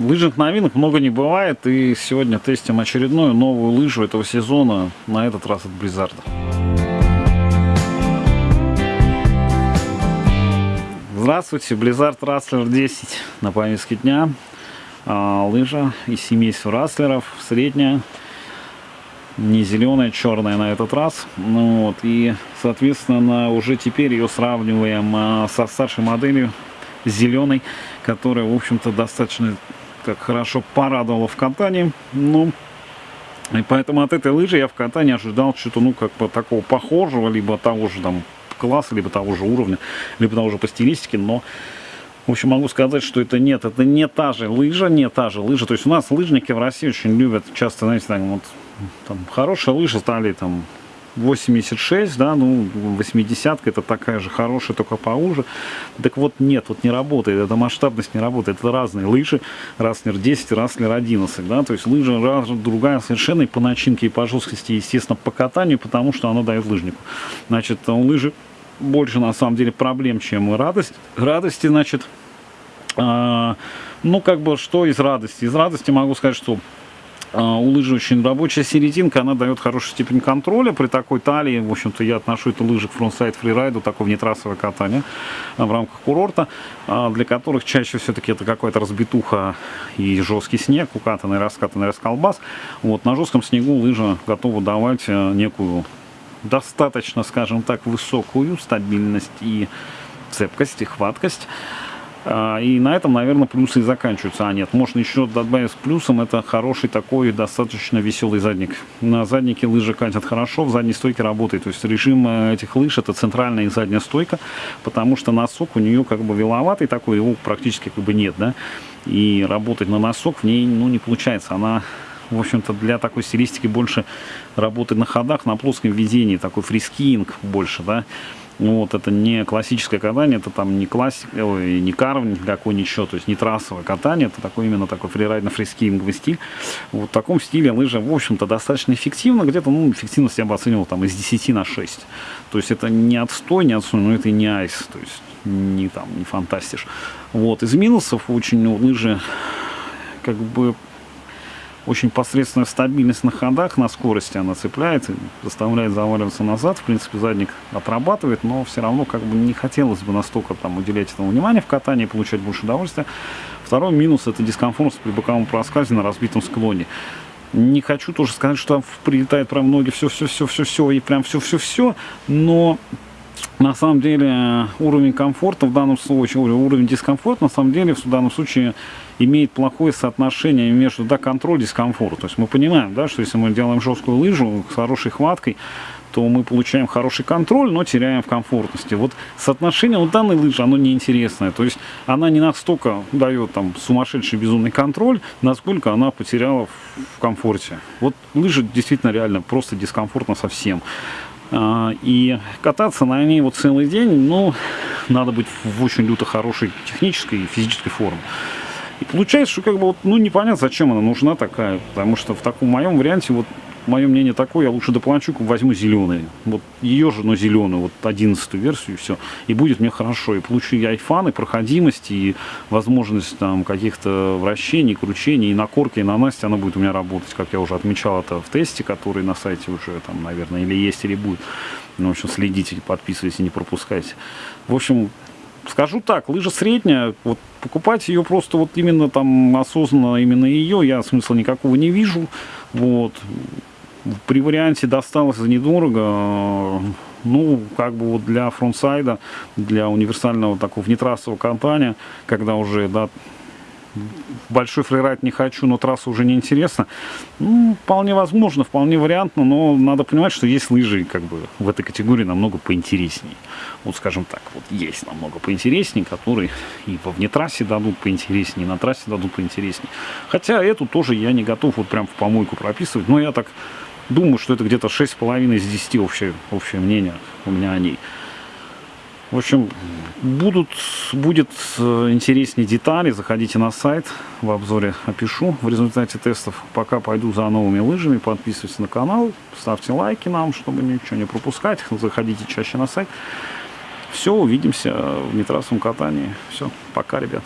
Лыжных новинок много не бывает, и сегодня тестим очередную новую лыжу этого сезона, на этот раз от Blizzard. Здравствуйте, Blizzard Rustler 10 на повестке дня. А, лыжа из семейства Расслеров, средняя, не зеленая, черная на этот раз. Ну, вот, и, соответственно, уже теперь ее сравниваем а, со старшей моделью, зеленой, которая, в общем-то, достаточно как хорошо порадовала в катании. Ну, и поэтому от этой лыжи я в катании ожидал что-то, ну, как бы такого похожего, либо того же там класса, либо того же уровня, либо того же по стилистике, но в общем, могу сказать, что это нет, это не та же лыжа, не та же лыжа. То есть у нас лыжники в России очень любят часто, знаете, так, вот, там, хорошая лыжа стали там 86, да, ну, 80 это такая же хорошая, только поуже. Так вот, нет, вот не работает, эта масштабность не работает. Это разные лыжи, Rustler 10 Rustler 11, да, то есть лыжа раз, другая совершенно и по начинке, и по жесткости, естественно, по катанию, потому что она дает лыжнику. Значит, у лыжи больше, на самом деле, проблем, чем радость. Радости, значит, э, ну, как бы, что из радости? Из радости могу сказать, что у лыжи очень рабочая серединка, она дает хорошую степень контроля при такой талии. В общем-то, я отношу эту лыжи к frontside фрирайду, такое внетрассовое катание а, в рамках курорта, а, для которых чаще все-таки это какая-то разбитуха и жесткий снег, укатанный, раскатанный расколбас. Вот, на жестком снегу лыжа готова давать некую достаточно, скажем так, высокую стабильность и цепкость и хваткость. А, и на этом, наверное, плюсы и заканчиваются. А нет, можно еще добавить с плюсом, это хороший такой достаточно веселый задник. На заднике лыжи катят хорошо, в задней стойке работает. То есть режим э, этих лыж это центральная и задняя стойка, потому что носок у нее как бы вяловатый такой, его практически как бы нет, да. И работать на носок в ней, ну, не получается. Она в общем-то, для такой стилистики больше работает на ходах, на плоском ведении, такой freeskiing больше, да. Ну, вот это не классическое катание, это там не классик, ой, не карвинг какой ничего, то есть не трассовое катание, это такой именно такой фрирайдно-фрискинговый стиль. Вот в таком стиле лыжа, в общем-то, достаточно эффективна, где-то, ну, эффективность я бы оценивал там из 10 на 6. То есть это не отстой, не отстой, но это и не айс, то есть не там, не фантастиш. Вот, из минусов очень у лыжи как бы очень посредственная стабильность на ходах, на скорости она цепляется, заставляет заваливаться назад. В принципе, задник отрабатывает, но все равно как бы не хотелось бы настолько там уделять этому внимание в катании, получать больше удовольствия. Второй минус это дискомфорт при боковом проскальзе на разбитом склоне. Не хочу тоже сказать, что там прилетает прям ноги все-все-все-все-все и прям все-все-все, но на самом деле уровень комфорта в данном случае, уровень дискомфорта на самом деле в данном случае имеет плохое соотношение между да, контроль и дискомфорт. То есть мы понимаем, да, что если мы делаем жесткую лыжу с хорошей хваткой, то мы получаем хороший контроль, но теряем в комфортности. Вот соотношение у данной лыжи, оно неинтересное. То есть она не настолько дает там сумасшедший безумный контроль, насколько она потеряла в комфорте. Вот лыжа действительно реально просто дискомфортно совсем. А, и кататься на ней вот целый день, ну, надо быть в очень люто хорошей технической и физической форме. И получается, что как бы вот, ну, непонятно, зачем она нужна такая, потому что в таком моем варианте, вот, мое мнение такое, я лучше доплачу, возьму зеленый. Вот ее же, но зеленую, вот одиннадцатую версию, и все. И будет мне хорошо. И получу и айфан, и проходимость, и возможность там каких-то вращений, кручений, и на корке, и на Насте она будет у меня работать, как я уже отмечал это в тесте, который на сайте уже там, наверное, или есть, или будет. Ну, в общем, следите, подписывайтесь, не пропускайте. В общем, скажу так, лыжа средняя, вот покупать ее просто вот именно там осознанно, именно ее, я смысла никакого не вижу. Вот при варианте досталось недорого, ну, как бы вот для фронтсайда, для универсального такого внетрассового катания, когда уже, да, большой фрирайд не хочу, но трасса уже не интересна. Ну, вполне возможно, вполне вариантно, но надо понимать, что есть лыжи как бы в этой категории намного поинтереснее. Вот скажем так, вот есть намного поинтереснее, которые и во внетрассе дадут поинтереснее, и на трассе дадут поинтереснее. Хотя эту тоже я не готов вот прям в помойку прописывать, но я так Думаю, что это где-то 6,5 из 10 общее, общее мнение у меня о ней. В общем, будут, будет э, интереснее детали, заходите на сайт, в обзоре опишу в результате тестов. Пока пойду за новыми лыжами, подписывайтесь на канал, ставьте лайки нам, чтобы ничего не пропускать, заходите чаще на сайт. Все, увидимся в нетрассовом катании. Все, пока, ребят.